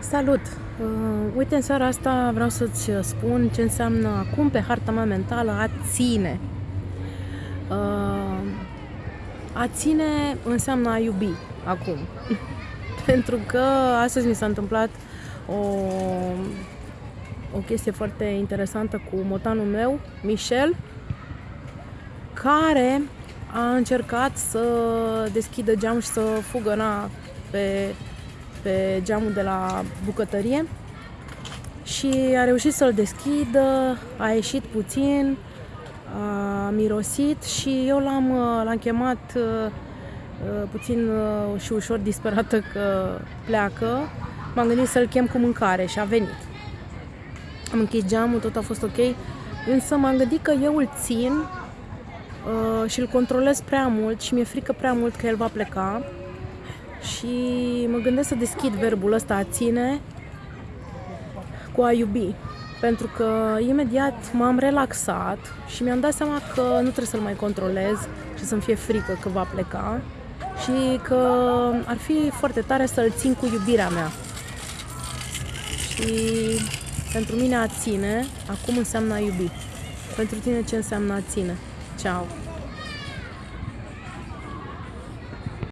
Salut! Uh, uite, în seara asta vreau să-ți spun ce înseamnă acum pe harta mea mentală a ține. Uh, a ține înseamnă a iubi acum. Pentru că astăzi mi s-a întâmplat o, o chestie foarte interesantă cu motanul meu, Michel, care a încercat să deschidă geamul și să fugă na, pe pe geamul de la bucătărie și a reușit să-l deschidă, a ieșit puțin, a mirosit și eu l-am, l-am chemat uh, uh, puțin uh, și ușor disperată că pleacă. M-am gândit să-l chem cu mâncare și a venit. Am închis geamul, tot a fost ok, însă m-am gândit că eu îl țin și îl controlez prea mult și mi-e frică prea mult că el va pleca și mă gândesc să deschid verbul ăsta a ține cu a iubi. Pentru că imediat m-am relaxat și mi-am dat seama că nu trebuie să-l mai controlez și să-mi fie frică că va pleca și că ar fi foarte tare să-l țin cu iubirea mea. Și pentru mine a ține acum înseamnă a iubi. Pentru tine ce înseamnă a ține? Ciao!